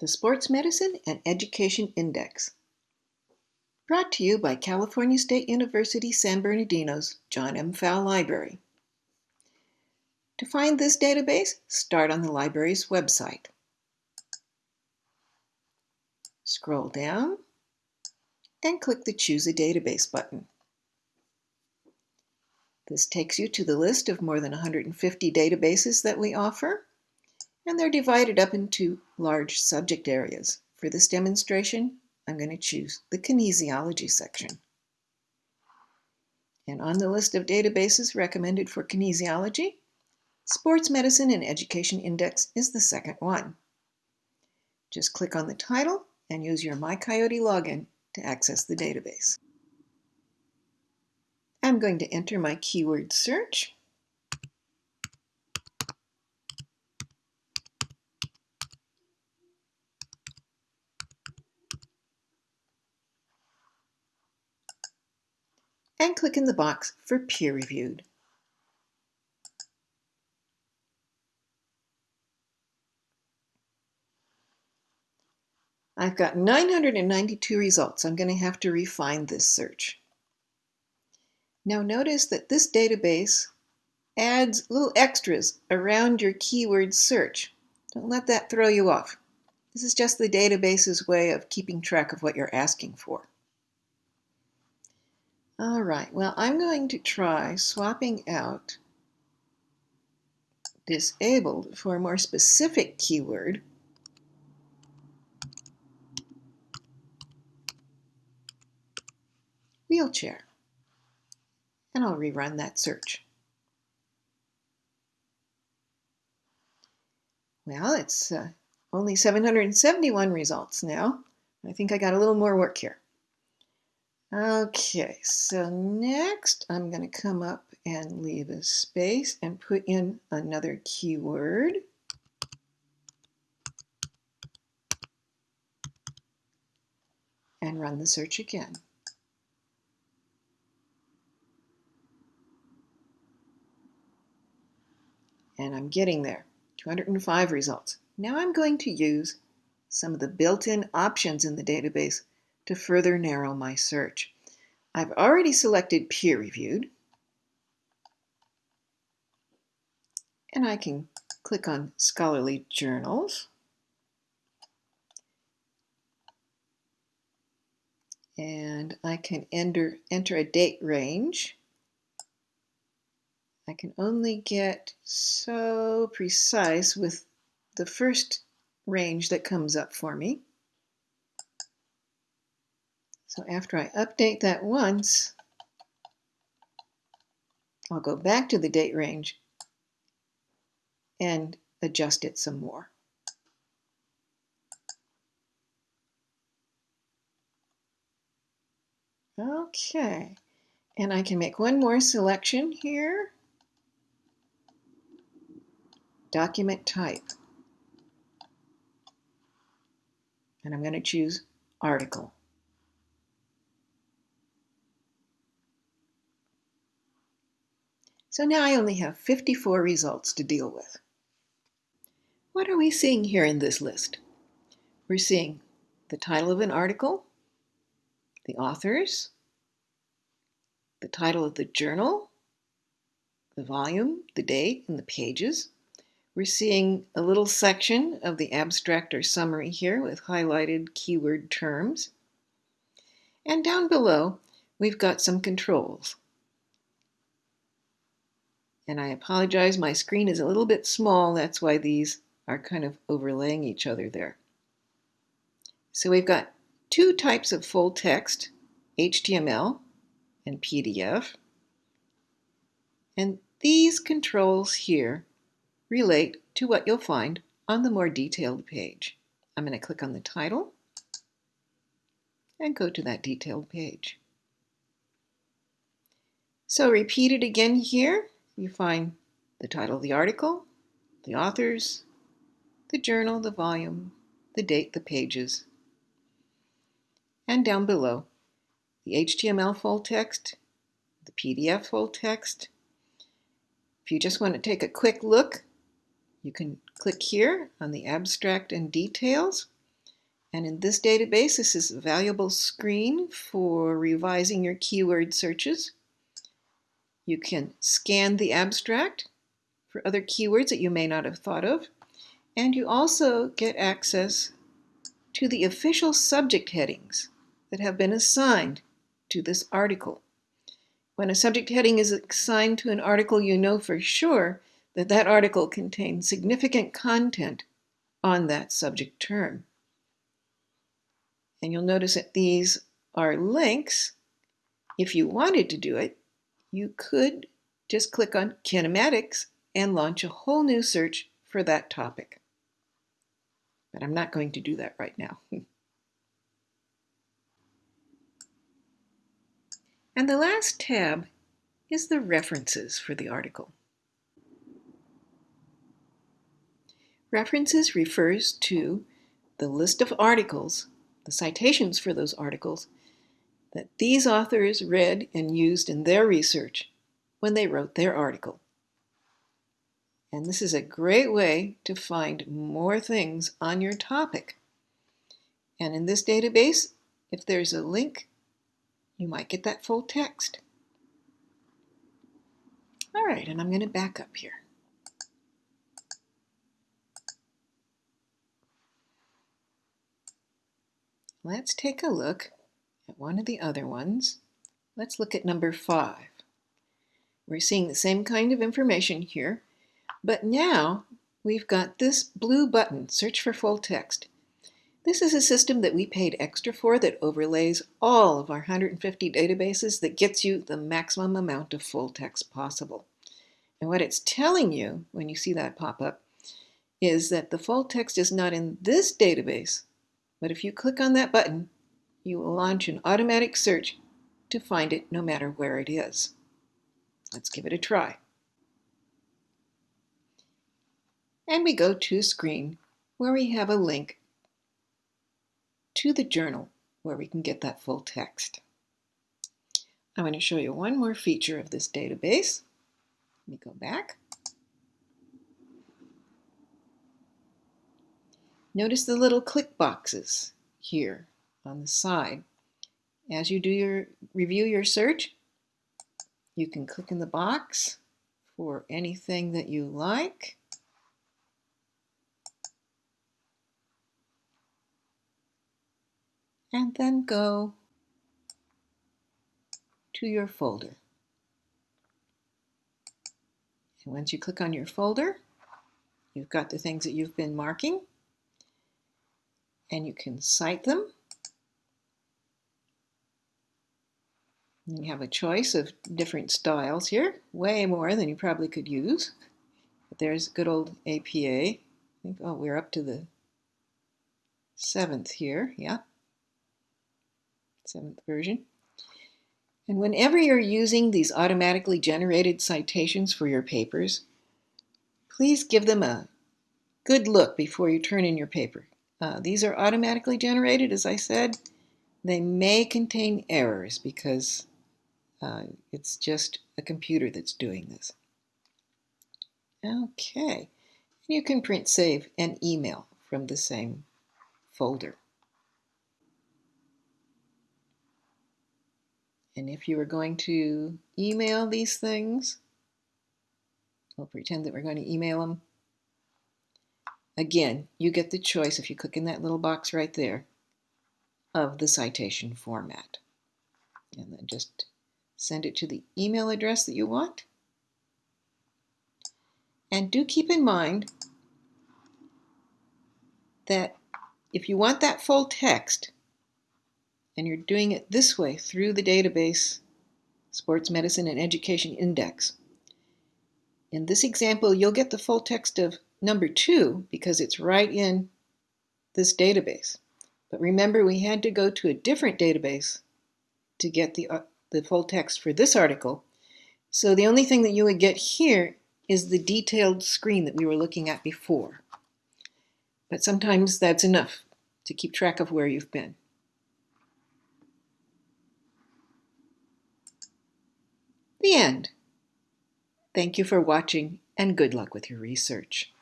the Sports Medicine and Education Index. Brought to you by California State University San Bernardino's John M. Pfau Library. To find this database, start on the library's website. Scroll down and click the Choose a Database button. This takes you to the list of more than 150 databases that we offer and they're divided up into large subject areas. For this demonstration, I'm going to choose the kinesiology section. And on the list of databases recommended for kinesiology, Sports Medicine and Education Index is the second one. Just click on the title and use your MyCoyote login to access the database. I'm going to enter my keyword search and click in the box for peer-reviewed. I've got 992 results. I'm going to have to refine this search. Now notice that this database adds little extras around your keyword search. Don't let that throw you off. This is just the database's way of keeping track of what you're asking for. All right, well, I'm going to try swapping out disabled for a more specific keyword. Wheelchair. And I'll rerun that search. Well, it's uh, only 771 results now. I think I got a little more work here. Okay, so next I'm going to come up and leave a space and put in another keyword. And run the search again. And I'm getting there, 205 results. Now I'm going to use some of the built-in options in the database to further narrow my search. I've already selected peer-reviewed, and I can click on scholarly journals. And I can enter, enter a date range. I can only get so precise with the first range that comes up for me. So after I update that once, I'll go back to the date range and adjust it some more. Okay, and I can make one more selection here. Document type. And I'm going to choose article. So now I only have 54 results to deal with. What are we seeing here in this list? We're seeing the title of an article, the authors, the title of the journal, the volume, the date, and the pages. We're seeing a little section of the abstract or summary here with highlighted keyword terms. And down below, we've got some controls. And I apologize, my screen is a little bit small. That's why these are kind of overlaying each other there. So we've got two types of full text, HTML and PDF. And these controls here relate to what you'll find on the more detailed page. I'm going to click on the title and go to that detailed page. So repeat it again here you find the title of the article, the authors, the journal, the volume, the date, the pages, and down below, the HTML full text, the PDF full text. If you just want to take a quick look, you can click here on the abstract and details, And in this database, this is a valuable screen for revising your keyword searches. You can scan the abstract for other keywords that you may not have thought of. And you also get access to the official subject headings that have been assigned to this article. When a subject heading is assigned to an article, you know for sure that that article contains significant content on that subject term. And you'll notice that these are links. If you wanted to do it, you could just click on kinematics and launch a whole new search for that topic. But I'm not going to do that right now. and the last tab is the references for the article. References refers to the list of articles, the citations for those articles, that these authors read and used in their research when they wrote their article. And this is a great way to find more things on your topic. And in this database, if there's a link, you might get that full text. All right, and I'm going to back up here. Let's take a look at one of the other ones. Let's look at number five. We're seeing the same kind of information here, but now we've got this blue button, Search for Full Text. This is a system that we paid extra for that overlays all of our 150 databases that gets you the maximum amount of full text possible. And what it's telling you when you see that pop up is that the full text is not in this database, but if you click on that button, you will launch an automatic search to find it no matter where it is. Let's give it a try. and we go to a screen where we have a link to the journal where we can get that full text. I'm going to show you one more feature of this database. Let me go back. Notice the little click boxes here on the side. As you do your review your search, you can click in the box for anything that you like. and then go to your folder. And once you click on your folder, you've got the things that you've been marking and you can cite them. You have a choice of different styles here, way more than you probably could use. But there's good old APA. I think, oh, we're up to the seventh here, yeah seventh version. And whenever you're using these automatically generated citations for your papers, please give them a good look before you turn in your paper. Uh, these are automatically generated, as I said. They may contain errors because uh, it's just a computer that's doing this. Okay, you can print, save, and email from the same folder. And if you are going to email these things, we'll pretend that we're going to email them. Again, you get the choice if you click in that little box right there of the citation format. And then just send it to the email address that you want. And do keep in mind that if you want that full text, and you're doing it this way through the database Sports Medicine and Education Index. In this example, you'll get the full text of number two because it's right in this database. But remember, we had to go to a different database to get the, uh, the full text for this article. So the only thing that you would get here is the detailed screen that we were looking at before. But sometimes that's enough to keep track of where you've been. The end. Thank you for watching and good luck with your research.